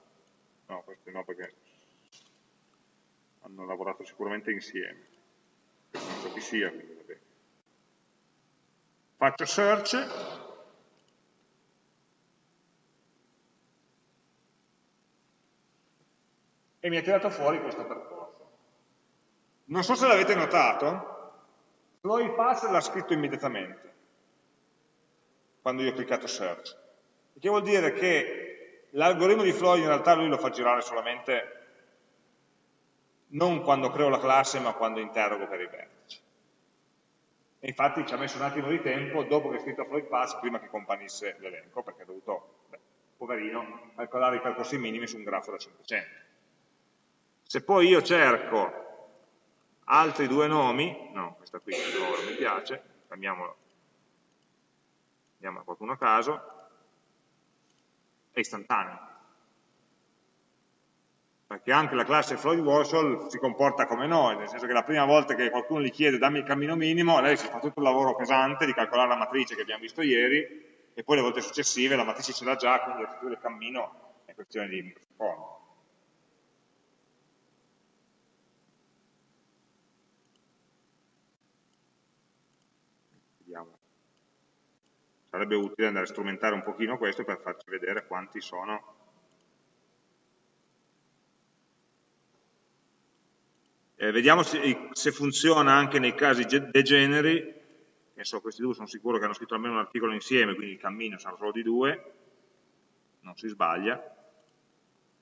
no, questi no perché hanno lavorato sicuramente insieme, non so chi sia, quindi vabbè. Faccio search, e mi ha tirato fuori questo percorso. Non so se l'avete notato, Floyd pass l'ha scritto immediatamente, quando io ho cliccato search. Che vuol dire che l'algoritmo di Floyd in realtà lui lo fa girare solamente non quando creo la classe, ma quando interrogo per i vertici. E infatti ci ha messo un attimo di tempo dopo che ho scritto Floyd Pass prima che comparisse l'elenco, perché ha dovuto, beh, poverino, calcolare i percorsi minimi su un grafo da 500. Se poi io cerco altri due nomi, no, questa qui non mi piace, cambiamolo, andiamo a qualcuno a caso, è istantaneo. Perché anche la classe Floyd Warshall si comporta come noi, nel senso che la prima volta che qualcuno gli chiede dammi il cammino minimo, lei si fa tutto il lavoro pesante di calcolare la matrice che abbiamo visto ieri, e poi le volte successive la matrice ce l'ha già, quindi la del cammino è questione di microsecondi. sarebbe utile andare a strumentare un pochino questo per farci vedere quanti sono eh, vediamo se, se, funziona anche nei casi degeneri so, questi due sono sicuro che hanno scritto almeno un articolo insieme quindi il cammino sarà solo di due non si sbaglia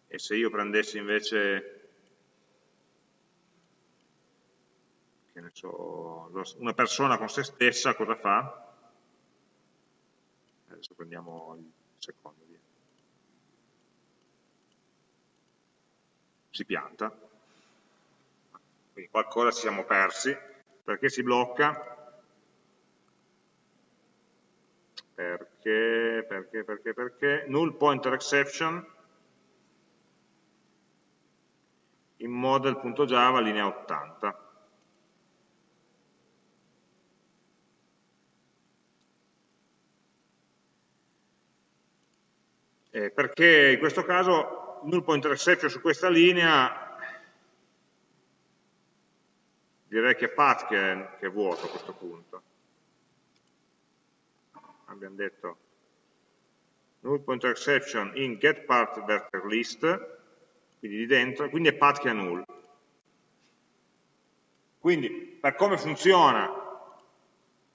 e se io prendessi invece so, una persona con se stessa cosa fa? adesso prendiamo il secondo via. si pianta quindi qualcosa ci siamo persi. Perché si blocca? Perché, perché, perché, perché? Null pointer exception. In model.java linea 80 eh, perché in questo caso null pointer exception su questa linea direi che path che è, che è vuoto a questo punto. Abbiamo detto null pointer exception in get part vector list, quindi di dentro, quindi è path che è null. Quindi per come funziona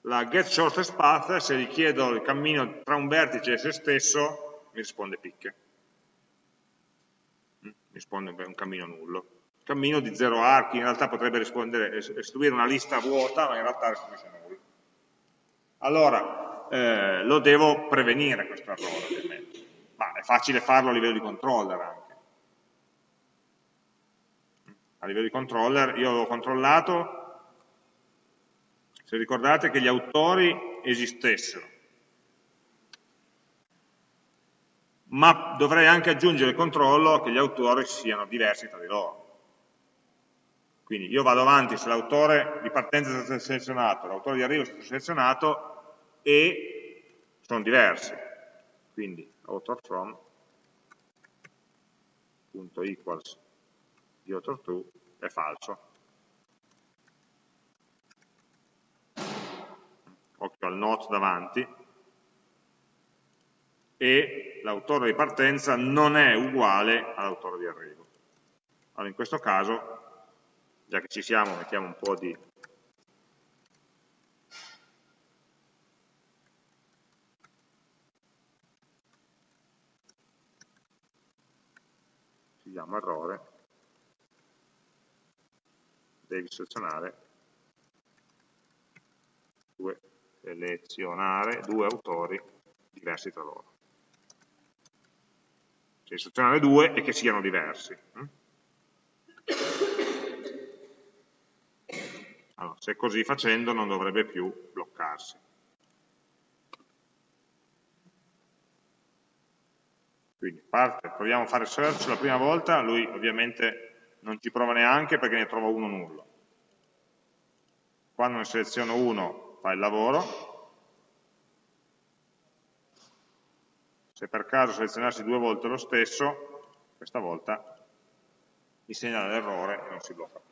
la get shortest path, se gli chiedo il cammino tra un vertice e se stesso, mi risponde picche. Mm, mi risponde un cammino nullo. Cammino di zero archi, in realtà potrebbe istruire una lista vuota, ma in realtà restituisce nullo. Allora, eh, lo devo prevenire questo errore, ovviamente. Ma è facile farlo a livello di controller anche. A livello di controller io avevo controllato, se ricordate, che gli autori esistessero ma dovrei anche aggiungere il controllo che gli autori siano diversi tra di loro. Quindi io vado avanti se l'autore di partenza è stato selezionato, l'autore di arrivo è stato selezionato e sono diversi. Quindi author from punto equals di author to è falso. Occhio al not davanti, e l'autore di partenza non è uguale all'autore di arrivo. Allora in questo caso, già che ci siamo, mettiamo un po' di si errore, devi selezionare. Due, selezionare due autori diversi tra loro. Cioè selezionare due e che siano diversi. Allora, se così facendo non dovrebbe più bloccarsi. Quindi parte, proviamo a fare search la prima volta, lui ovviamente non ci prova neanche perché ne trova uno nullo. Quando ne seleziono uno fa il lavoro, Se per caso selezionassi due volte lo stesso, questa volta mi segnala l'errore e non si blocca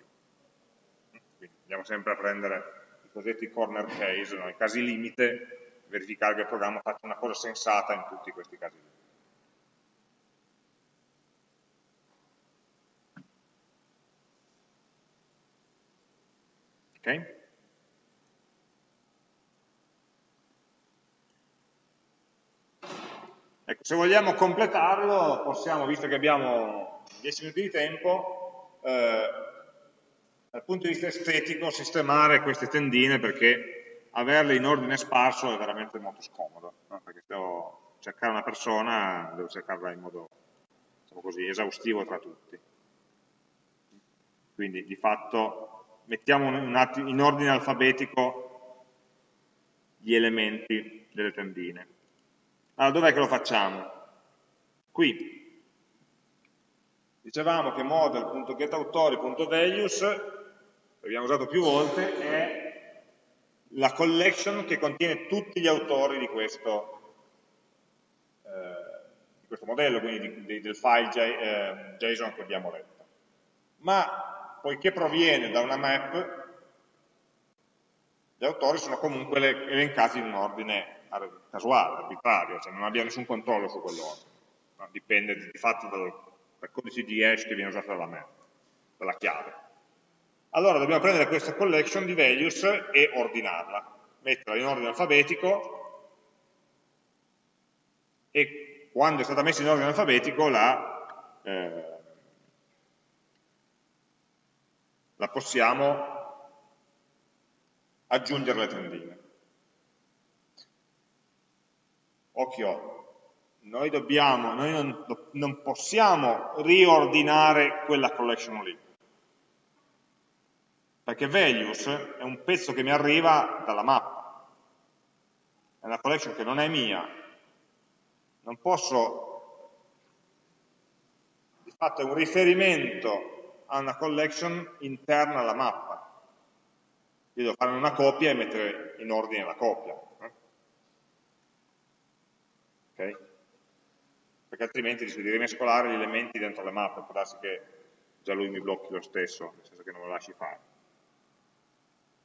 andiamo sempre a prendere i cosiddetti corner case, no? i casi limite, verificare che il programma faccia una cosa sensata in tutti questi casi limite. Okay. Ecco, se vogliamo completarlo, possiamo, visto che abbiamo 10 minuti di tempo, eh, dal punto di vista estetico, sistemare queste tendine perché averle in ordine sparso è veramente molto scomodo, no? perché devo cercare una persona, devo cercarla in modo diciamo così, esaustivo tra tutti. Quindi di fatto mettiamo in ordine alfabetico gli elementi delle tendine. Allora, dov'è che lo facciamo? Qui. Dicevamo che model.getAutori.values, l'abbiamo usato più volte, è la collection che contiene tutti gli autori di questo, eh, di questo modello, quindi di, di, del file eh, JSON che abbiamo letto. Ma poiché proviene da una map, gli autori sono comunque elencati in un ordine casuale, arbitrario, cioè non abbia nessun controllo su quell'ordine, dipende di fatto dal, dal, codice di hash che viene usato dalla map, dalla chiave. Allora dobbiamo prendere questa collection di values e ordinarla, metterla in ordine alfabetico. E quando è stata messa in ordine alfabetico la, eh, la possiamo aggiungere alle tendine. Occhio, noi, dobbiamo, noi non, non possiamo riordinare quella collection lì, perché values è un pezzo che mi arriva dalla mappa, è una collection che non è mia, non posso, di fatto è un riferimento a una collection interna alla mappa, io devo fare una copia e mettere in ordine la copia, okay? perché altrimenti rischio di rimescolare gli elementi dentro le mappe, può darsi che già lui mi blocchi lo stesso, nel senso che non lo lasci fare.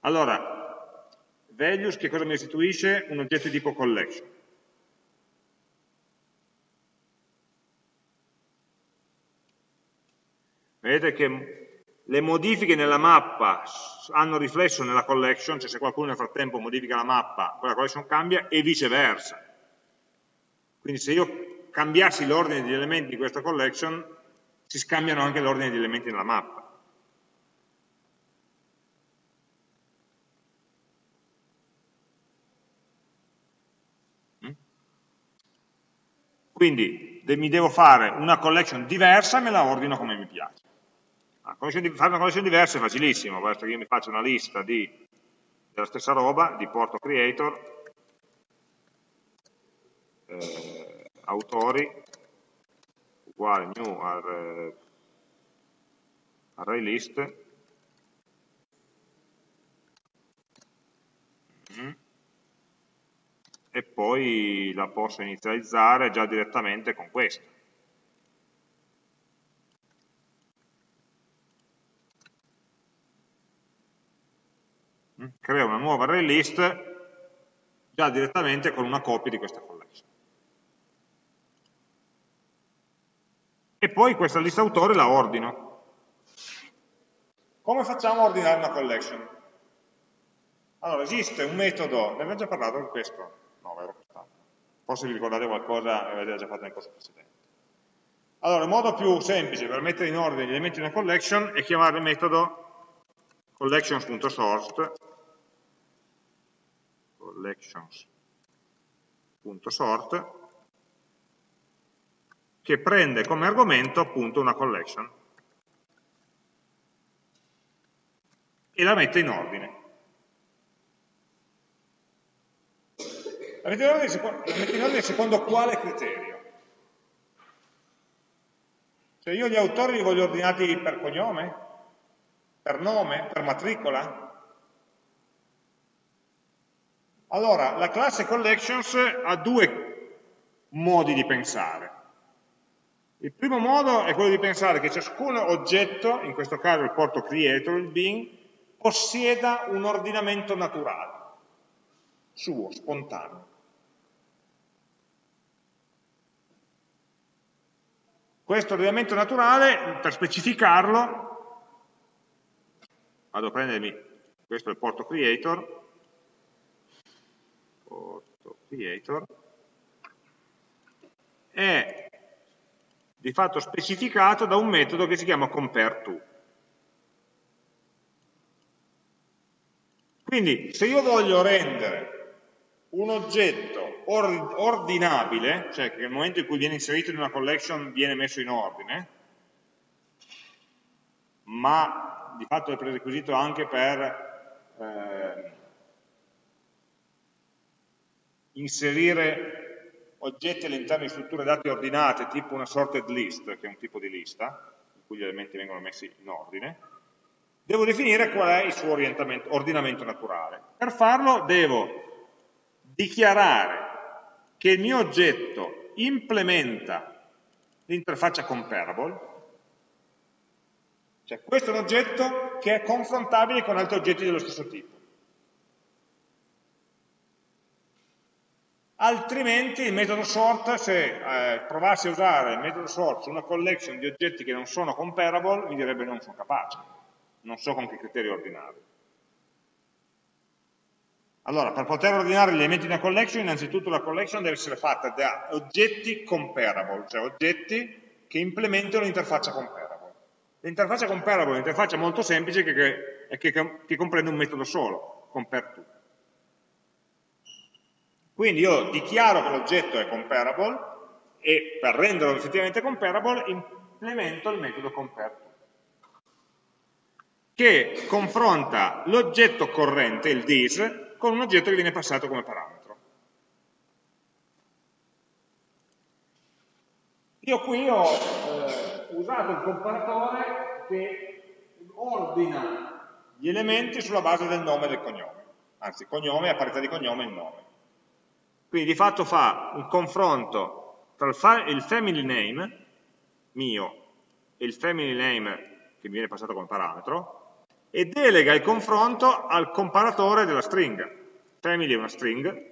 Allora, values che cosa mi restituisce? Un oggetto di tipo collection. Vedete che le modifiche nella mappa hanno riflesso nella collection, cioè se qualcuno nel frattempo modifica la mappa, quella collection cambia, e viceversa. Quindi se io cambiassi l'ordine degli elementi di questa collection, si scambiano anche l'ordine degli elementi nella mappa. Quindi mi devo fare una collection diversa e me la ordino come mi piace. fare una collection diversa è facilissimo, basta che io mi faccio una lista di, della stessa roba, di porto creator, eh, autori uguale new array, array list mm. E poi la posso inizializzare già direttamente con questo. Mm. Creo una nuova array list già direttamente con una copia di questa collection. e poi questa lista autore la ordino. Come facciamo a ordinare una collection? Allora, esiste un metodo, ne abbiamo già parlato di questo? No, vero quest'anno. Forse vi ricordate qualcosa e avete già fatto nel corso precedente. Allora, il modo più semplice per mettere in ordine gli elementi di una collection è chiamare il metodo collections.sort collections.sort che prende come argomento appunto una collection e la mette in ordine. La mette in ordine secondo, in ordine secondo quale criterio? Cioè io gli autori li voglio ordinati per cognome? Per nome? Per matricola? Allora, la classe collections ha due modi di pensare. Il primo modo è quello di pensare che ciascun oggetto, in questo caso il porto creator, il bin, possieda un ordinamento naturale, suo, spontaneo. Questo ordinamento naturale, per specificarlo, vado a prendermi, questo è il porto creator, porto creator, di fatto specificato da un metodo che si chiama compareTo. Quindi se io voglio rendere un oggetto ordinabile, cioè che nel momento in cui viene inserito in una collection viene messo in ordine, ma di fatto è prerequisito anche per eh, inserire oggetti all'interno di strutture dati ordinate, tipo una sorted list, che è un tipo di lista, in cui gli elementi vengono messi in ordine, devo definire qual è il suo ordinamento naturale. Per farlo devo dichiarare che il mio oggetto implementa l'interfaccia comparable, cioè questo è un oggetto che è confrontabile con altri oggetti dello stesso tipo. altrimenti il metodo sort, se eh, provassi a usare il metodo sort su una collection di oggetti che non sono comparable, mi direbbe non sono capace, non so con che criteri ordinarli. Allora, per poter ordinare gli elementi di una collection, innanzitutto la collection deve essere fatta da oggetti comparable, cioè oggetti che implementano l'interfaccia comparable. L'interfaccia comparable è un'interfaccia molto semplice che, che, che, che comprende un metodo solo, compareTo. Quindi io dichiaro che l'oggetto è comparable e per renderlo effettivamente comparable implemento il metodo compareTo che confronta l'oggetto corrente, il dis, con un oggetto che viene passato come parametro. Io qui ho eh, usato il comparatore che ordina gli elementi sulla base del nome e del cognome, anzi cognome a parità di cognome e nome. Quindi di fatto fa un confronto tra il family name mio e il family name che mi viene passato come parametro e delega il confronto al comparatore della stringa. Family è una string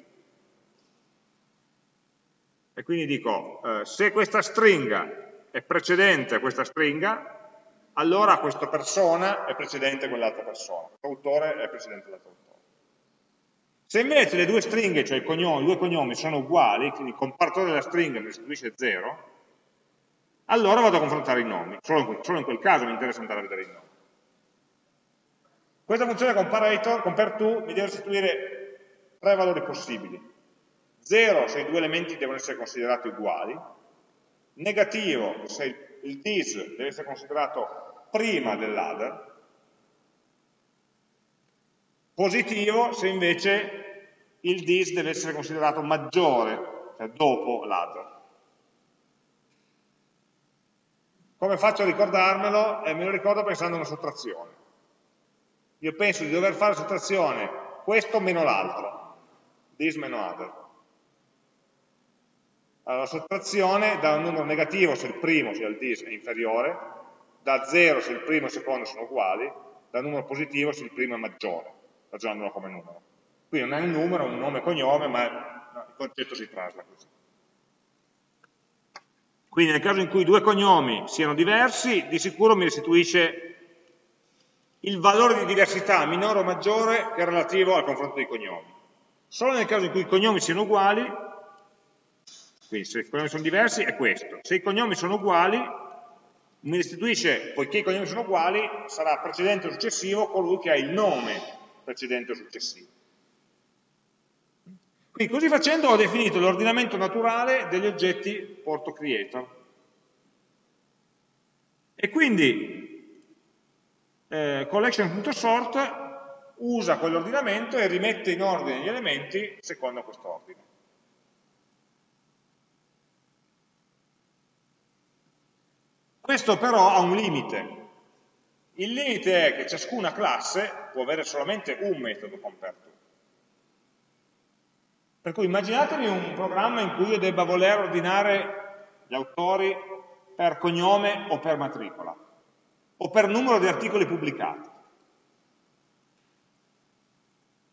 e quindi dico eh, se questa stringa è precedente a questa stringa allora questa persona è precedente a quell'altra persona, l'autore è precedente all'altro autore. Se invece le due stringhe, cioè i, cognomi, i due cognomi, sono uguali, quindi il comparatore della stringa mi restituisce 0, allora vado a confrontare i nomi. Solo, in quel caso mi interessa andare a vedere i nomi. Questa funzione comparator, compareTo, mi deve restituire tre valori possibili. 0 se i due elementi devono essere considerati uguali, negativo se il dis deve essere considerato prima dell'other, positivo se invece il dis deve essere considerato maggiore, cioè dopo l'altro. Come faccio a ricordarmelo? Eh, me lo ricordo pensando a una sottrazione. Io penso di dover fare sottrazione questo meno l'altro, dis meno other. Allora, la sottrazione da un numero negativo se il primo, cioè il dis, è inferiore, da 0 se il primo e il secondo sono uguali, da un numero positivo se il primo è maggiore, ragionandolo come numero. Qui non è un numero, un nome e cognome, ma il concetto si trasla così. Quindi nel caso in cui due cognomi siano diversi, di sicuro mi restituisce il valore di diversità minore o maggiore che è relativo al confronto dei cognomi. Solo nel caso in cui i cognomi siano uguali, quindi se i cognomi sono diversi è questo, se i cognomi sono uguali mi restituisce, poiché i cognomi sono uguali, sarà precedente o successivo colui che ha il nome precedente o successivo. Quindi così facendo ho definito l'ordinamento naturale degli oggetti porto creator. E quindi eh, collection.sort usa quell'ordinamento e rimette in ordine gli elementi secondo quest'ordine. Questo però ha un limite. Il limite è che ciascuna classe può avere solamente un metodo compare per cui immaginatevi un programma in cui io debba voler ordinare gli autori per cognome o per matricola, o per numero di articoli pubblicati.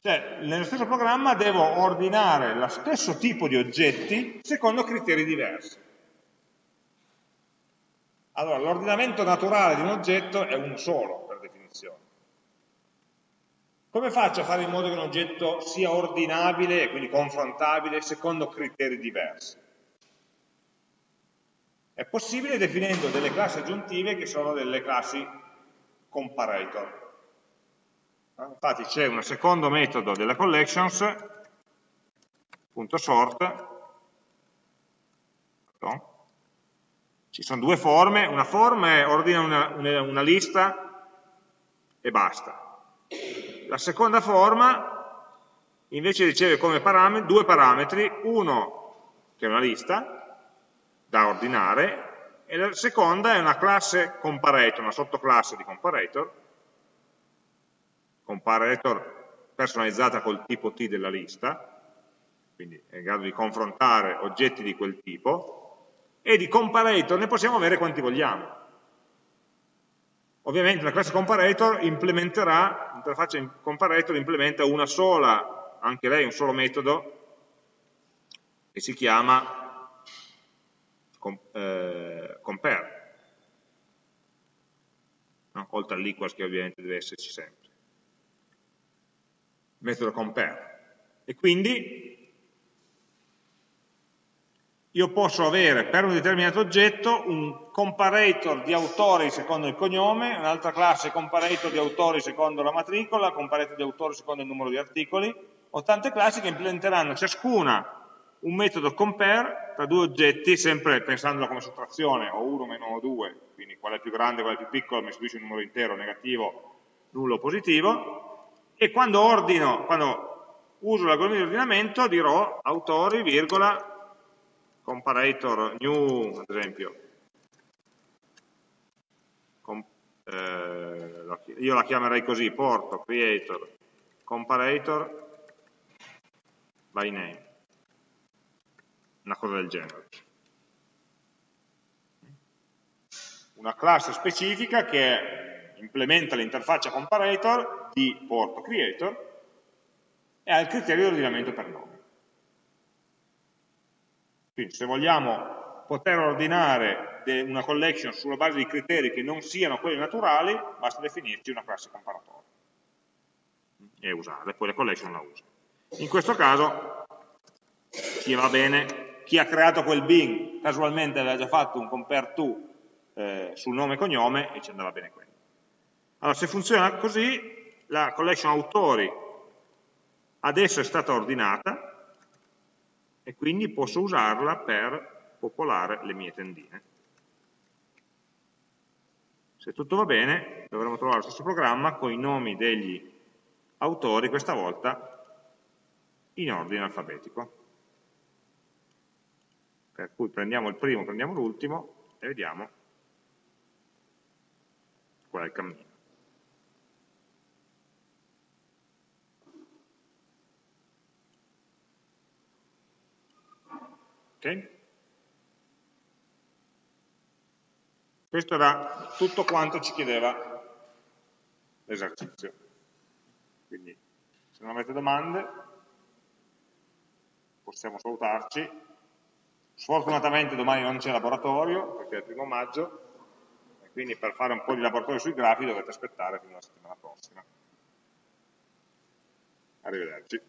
Cioè, nello stesso programma devo ordinare lo stesso tipo di oggetti secondo criteri diversi. Allora, l'ordinamento naturale di un oggetto è uno solo, per definizione. Come faccio a fare in modo che un oggetto sia ordinabile e quindi confrontabile secondo criteri diversi? È possibile definendo delle classi aggiuntive che sono delle classi comparator. Infatti c'è un secondo metodo della collections, punto sort, ci sono due forme, una forma è ordina una, una, lista e basta. La seconda forma invece riceve come parametri, due parametri, uno che è una lista da ordinare e la seconda è una classe comparator, una sottoclasse di comparator, comparator personalizzata col tipo T della lista, quindi è in grado di confrontare oggetti di quel tipo, e di comparator ne possiamo avere quanti vogliamo. Ovviamente la classe comparator implementerà, l'interfaccia comparator implementa una sola anche lei un solo metodo che si chiama eh, compare, no? oltre all'equals che ovviamente deve esserci sempre. Metodo compare. E quindi io posso avere per un determinato oggetto un comparator di autori secondo il cognome, un'altra classe comparator di autori secondo la matricola, comparator di autori secondo il numero di articoli, ho tante classi che implementeranno ciascuna un metodo compare tra due oggetti, sempre pensandola come sottrazione, o 1 meno 2, quindi qual è più grande, qual è più piccolo, mi istituisce un numero intero, negativo, nullo positivo, e quando ordino, quando uso l'algoritmo di ordinamento dirò autori, virgola, comparator new, ad esempio, Com, eh, io la chiamerei così, porto, creator, comparator, by name, una cosa del genere. Una classe specifica che implementa l'interfaccia comparator di porto creator e ha il criterio di ordinamento per nome. Quindi se vogliamo poter ordinare una collection sulla base di criteri che non siano quelli naturali, basta definirci una classe comparatore e usarla, e poi la collection la usa. In questo caso, chi va bene, chi ha creato quel Bing casualmente aveva già fatto un compare to eh, sul nome e cognome e ci andava bene quello. Allora, se funziona così, la collection autori adesso è stata ordinata e quindi posso usarla per popolare le mie tendine. Se tutto va bene, dovremo trovare lo stesso programma con i nomi degli autori, questa volta in ordine alfabetico. Per cui prendiamo il primo, prendiamo l'ultimo e vediamo qual è il cammino. Ok? Questo era tutto quanto ci chiedeva l'esercizio. Quindi, se non avete domande, possiamo salutarci. Sfortunatamente domani non c'è laboratorio, perché è il primo maggio, e quindi per fare un po' di laboratorio sui grafi dovete aspettare fino alla settimana prossima. Arrivederci.